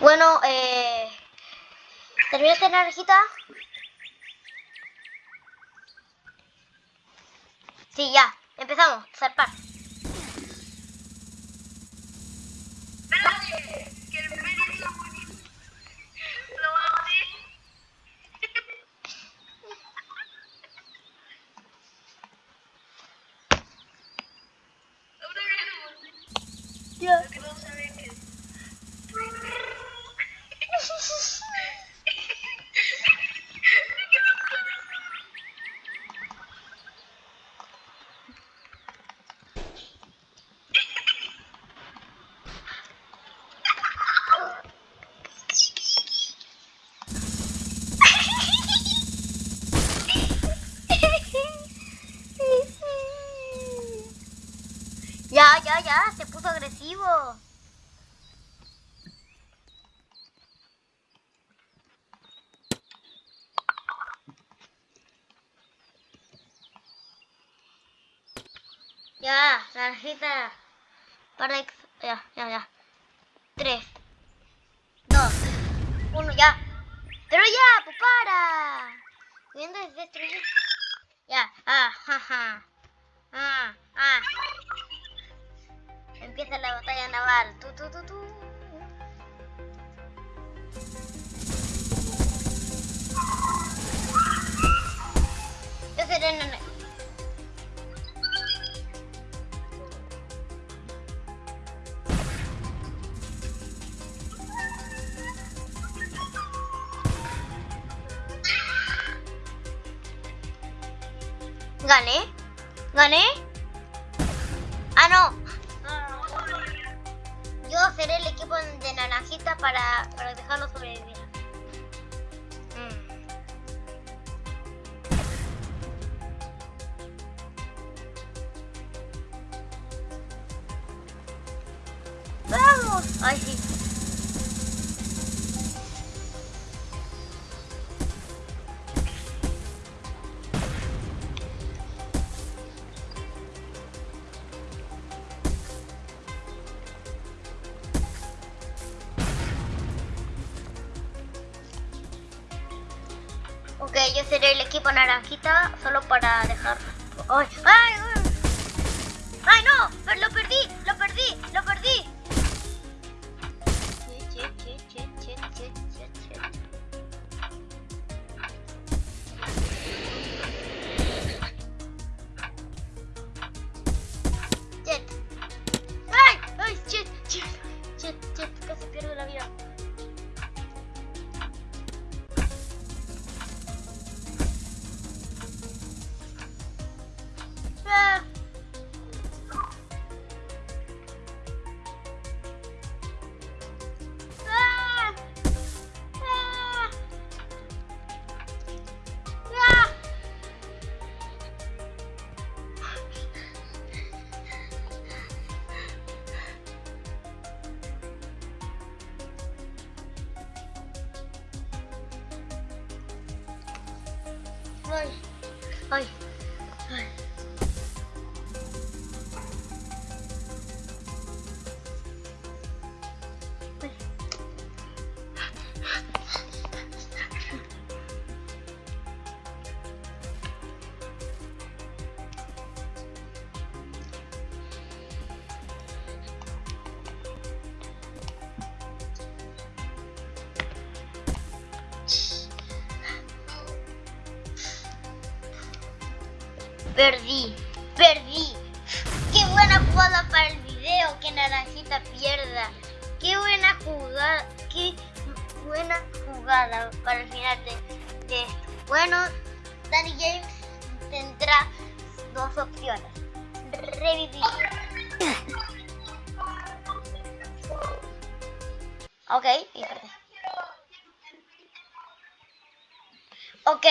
Bueno, eh... ¿Terminaste la naranjita? Sí, ya. Empezamos. Zarpar. Espérate, Ya. Se puso agresivo. Ya, naranjita. Para. Ya, ya, ya. Tres. Dos. Uno, ya. Pero ya, pues para. Viendo es destruir. Ya, ah, jaja. Ah, ah. Empieza la batalla naval. Tu, tu, tu, tu. Yo seré nana- ¿Gané? ¿Gané? Ah, no. Yo seré el equipo de naranjita para, para dejarlo sobrevivir. Mm. ¡Vamos! Ay, sí. Ok, yo seré el equipo naranjita solo para dejar. ¡Ay! ¡Ay! ay! ¡Ay, no! Lo perdí, lo perdí, Ay, ay, ay. Perdí, perdí. Qué buena jugada para el video, que Naranjita pierda. Qué buena jugada, qué buena jugada para el final de, esto. Bueno, Danny James tendrá dos opciones. Revivir. Ok, y. Ok.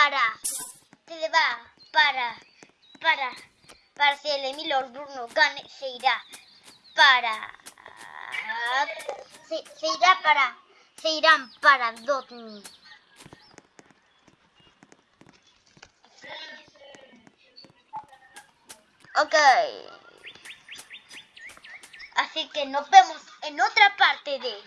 Para. Te va para. Para. Para si el Emilio Bruno gane, se irá para. Se, irá para. Se irán para Dotney. Ok. Así que nos vemos en otra parte de